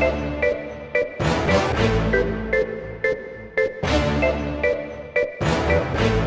We'll be right back.